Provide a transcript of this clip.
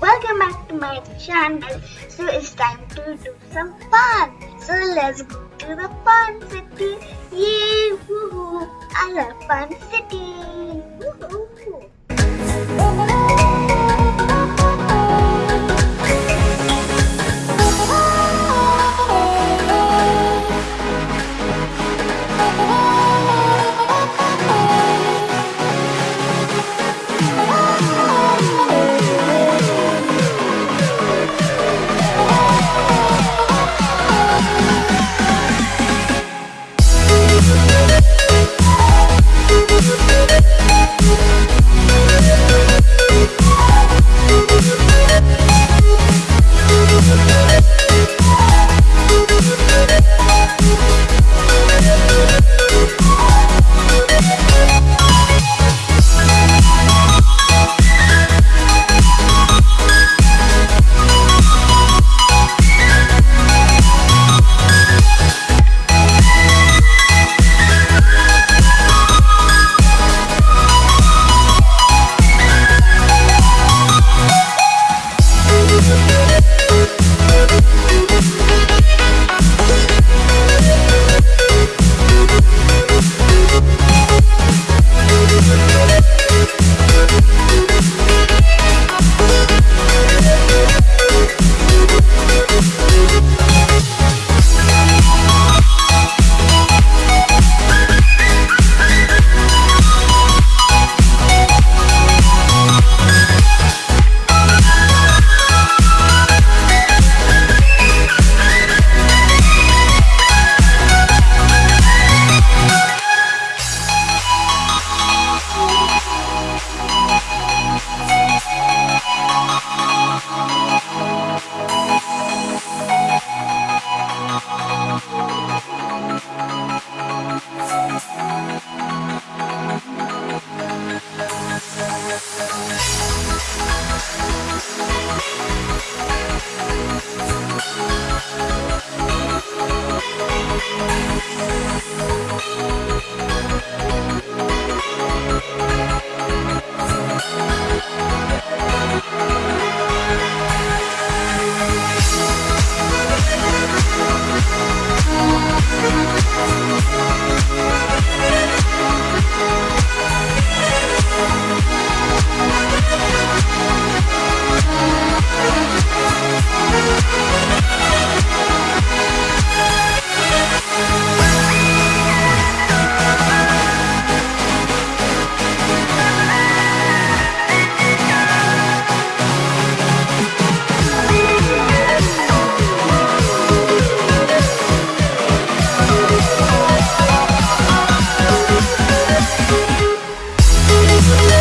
welcome back to my channel. So it's time to do some fun. So let's go to the fun city. Yay! Woohoo! I love fun city. Woohoo! Música